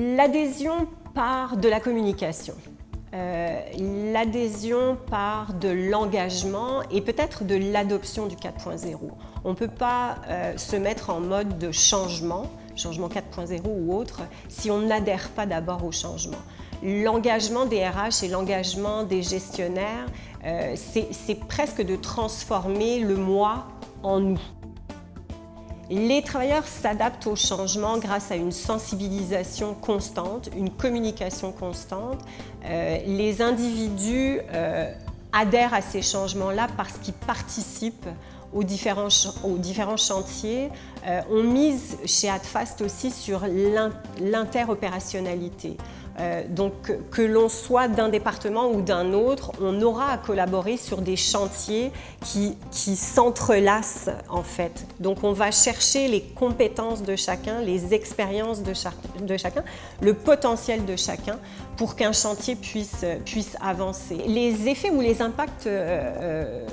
L'adhésion part de la communication. Euh, l'adhésion part de l'engagement et peut-être de l'adoption du 4.0. On ne peut pas euh, se mettre en mode de changement, changement 4.0 ou autre, si on n'adhère pas d'abord au changement. L'engagement des RH et l'engagement des gestionnaires, euh, c'est presque de transformer le moi en nous. Les travailleurs s'adaptent au changement grâce à une sensibilisation constante, une communication constante. Euh, les individus euh, adhèrent à ces changements-là parce qu'ils participent aux différents, aux différents chantiers. Euh, on mise chez AdFast aussi sur l'interopérationnalité. Euh, donc que l'on soit d'un département ou d'un autre, on aura à collaborer sur des chantiers qui, qui s'entrelacent en fait. Donc on va chercher les compétences de chacun, les expériences de, chacun, le potentiel de chacun pour qu'un chantier puisse, puisse avancer. Les effets ou les impacts euh,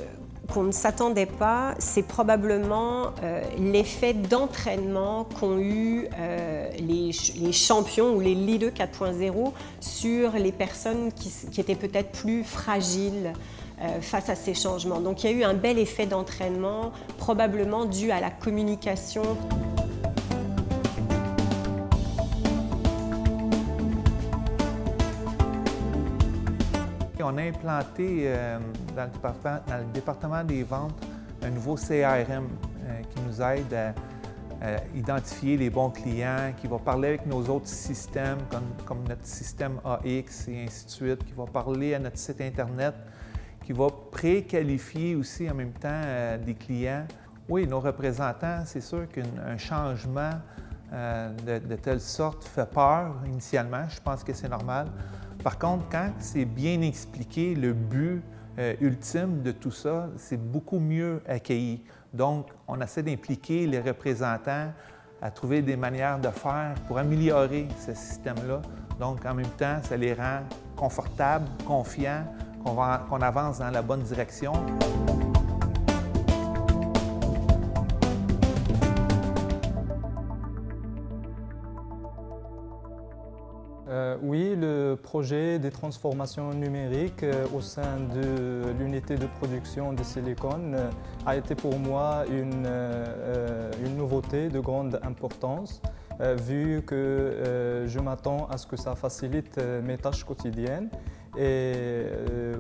qu'on ne s'attendait pas, c'est probablement euh, l'effet d'entraînement qu'ont eu euh, les, champions ou les leaders 4.0 sur les personnes qui, étaient peut-être plus fragiles euh, face à ces changements. Donc il y a eu un bel effet d'entraînement, probablement dû à la communication. On a implanté euh, dans, le département, des ventes un nouveau CRM euh, qui nous aide à, identifier les bons clients, qui va parler avec nos autres systèmes comme, notre système AX et ainsi de suite, qui va parler à notre site Internet, qui va préqualifier aussi en même temps euh, des clients. Oui, nos représentants, c'est sûr qu'un changement de, de, telle sorte fait peur initialement. Je pense que c'est normal. Par contre, quand c'est bien expliqué, le but euh, ultime de tout ça, c'est beaucoup mieux accueilli. Donc, on essaie d'impliquer les représentants à trouver des manières de faire pour améliorer ce système-là. Donc, en même temps, ça les rend confortables, confiants, qu'on avance dans la bonne direction. Euh, oui, le projet des transformations numériques euh, au sein de l'unité de production de silicone euh, a été pour moi une, une, nouveauté de grande importance vu que je m'attends à ce que ça facilite mes tâches quotidiennes et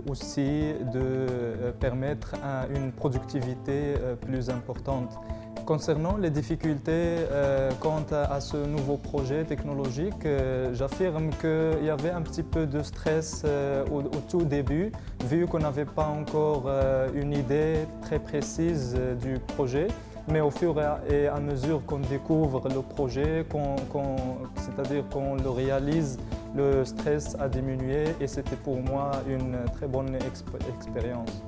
aussi de permettre une productivité plus importante. Concernant les difficultés euh, quant à, ce nouveau projet technologique, euh, j'affirme qu'il y avait un petit peu de stress euh, au, tout début, vu qu'on n'avait pas encore une idée très précise du projet. Mais au fur et à mesure qu'on découvre le projet, c'est-à-dire qu'on le réalise, le stress a diminué et c'était pour moi une très bonne expérience.